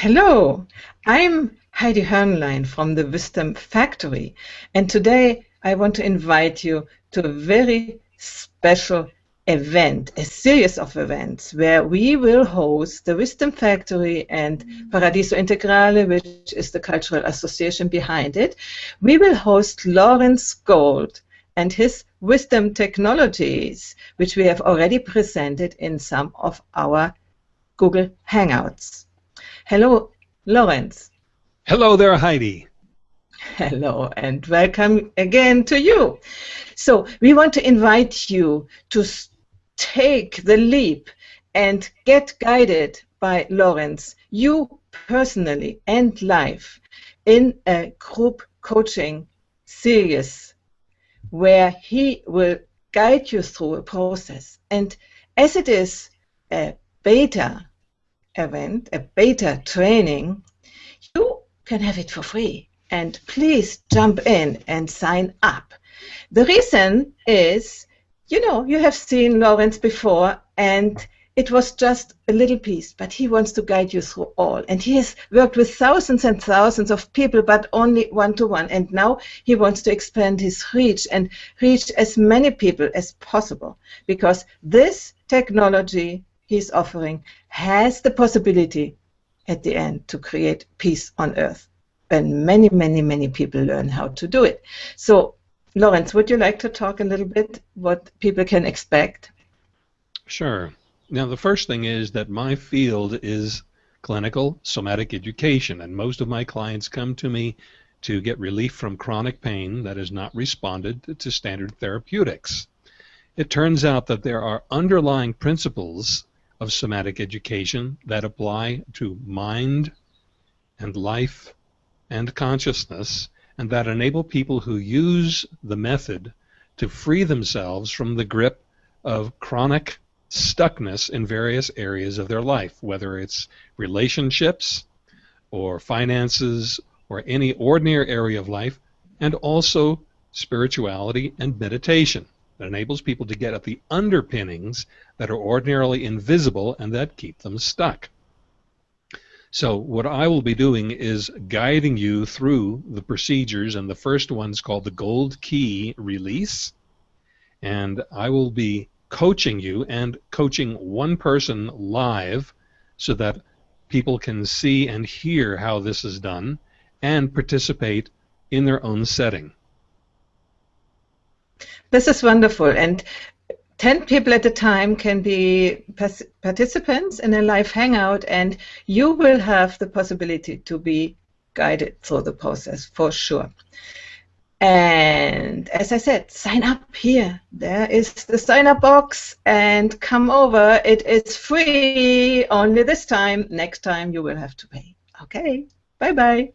Hello, I'm Heidi Hörnlein from the Wisdom Factory, and today I want to invite you to a very special event, a series of events where we will host the Wisdom Factory and Paradiso Integrale, which is the cultural association behind it. We will host Lawrence Gold and his wisdom technologies, which we have already presented in some of our Google Hangouts. Hello, Lawrence. Hello there, Heidi. Hello, and welcome again to you. So, we want to invite you to take the leap and get guided by Lawrence, you personally and live, in a group coaching series where he will guide you through a process. And as it is a beta event, a beta training, you can have it for free. And please jump in and sign up. The reason is, you know, you have seen Lawrence before, and it was just a little piece, but he wants to guide you through all. And he has worked with thousands and thousands of people, but only one to one. And now he wants to expand his reach and reach as many people as possible because this technology he's offering has the possibility at the end to create peace on earth. And many, many, many people learn how to do it. So, Lawrence, would you like to talk a little bit what people can expect? Sure. Now, the first thing is that my field is clinical somatic education, and most of my clients come to me to get relief from chronic pain that has not responded to standard therapeutics. It turns out that there are underlying principles of somatic education that apply to mind and life and consciousness and that enable people who use the method to free themselves from the grip of chronic stuckness in various areas of their life, whether it's relationships or finances or any ordinary area of life, and also spirituality and meditation that enables people to get at the underpinnings that are ordinarily invisible and that keep them stuck. So what I will be doing is guiding you through the procedures, and the first one's called the Gold Key Release, and I will be coaching you and coaching one person live so that people can see and hear how this is done and participate in their own setting. This is wonderful. And 10 people at a time can be participants in a live hangout, and you will have the possibility to be guided through the process for sure. And as I said, sign up here. There is the sign up box, and come over. It is free only this time. Next time, you will have to pay. Okay, bye bye.